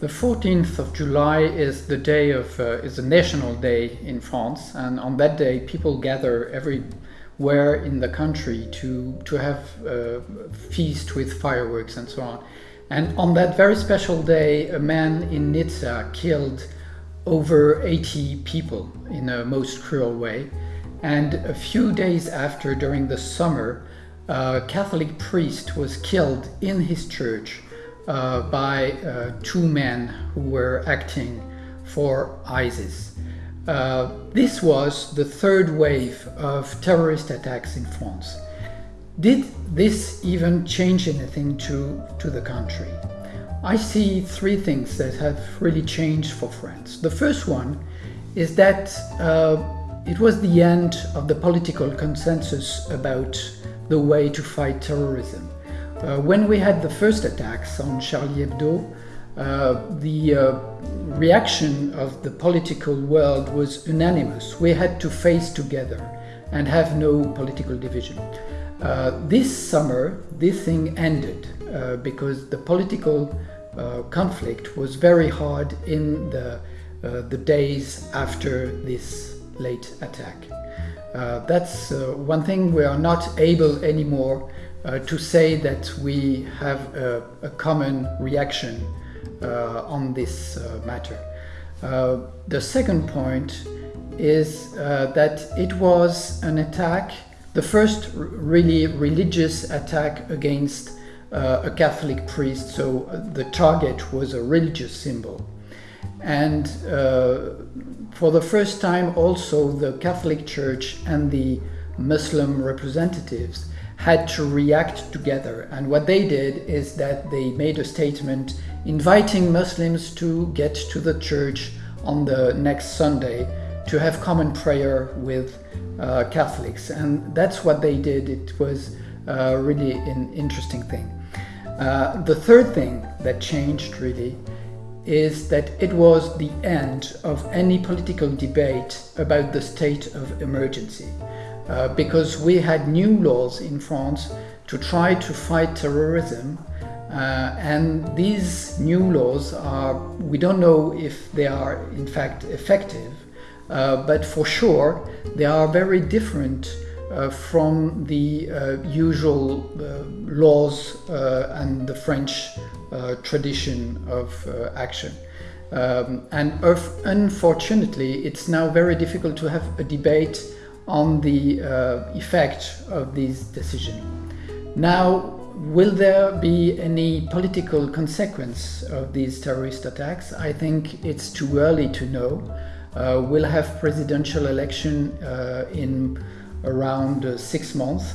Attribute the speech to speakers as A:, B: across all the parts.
A: The 14th of July is the day of uh, is a national day in France, and on that day, people gather everywhere in the country to to have a feast with fireworks and so on. And on that very special day, a man in Nizza killed over 80 people in a most cruel way. And a few days after, during the summer, a Catholic priest was killed in his church uh, by uh, two men who were acting for ISIS. Uh, this was the third wave of terrorist attacks in France. Did this even change anything to, to the country? I see three things that have really changed for France. The first one is that uh, it was the end of the political consensus about the way to fight terrorism. Uh, when we had the first attacks on Charlie Hebdo, uh, the uh, reaction of the political world was unanimous. We had to face together and have no political division. Uh, this summer, this thing ended uh, because the political conflict was very hard in the, the days after this late attack. that's one thing we are not able anymore uh, to say that we have a, a common reaction uh, on this uh, matter. Uh, the second point is uh, that it was an attack, the first really religious attack against uh, a Catholic priest, so the target was a religious symbol. And for the first time also the Catholic Church and the Muslim representatives had to react together. And what they did is that they made a statement inviting Muslims to get to the church on the next Sunday to have common prayer with uh, Catholics. And that's what they did. It was uh, really an interesting thing. Uh, the third thing that changed really is that it was the end of any political debate about the state of emergency. Uh, because we had new laws in France to try to fight terrorism. Uh, and these new laws are, we don't know if they are in fact effective, uh, but for sure they are very different uh, from the uh, usual uh, laws and the French tradition of action. Um, and unfortunately, it's now very difficult to have a debate on the uh, effect of this decision. Now, will there be any political consequence of these terrorist attacks? I think it's too early to know. Uh, we'll have presidential election uh, in around uh, six months.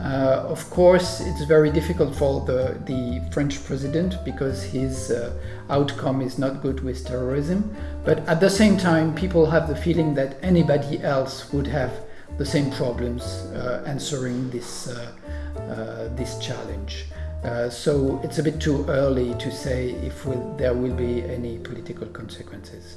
A: Uh, of course, it's very difficult for the, the French president because his uh, outcome is not good with terrorism. But at the same time, people have the feeling that anybody else would have the same problems uh, answering this, uh, uh, this challenge. so it's a bit too early to say if will, there will be any political consequences.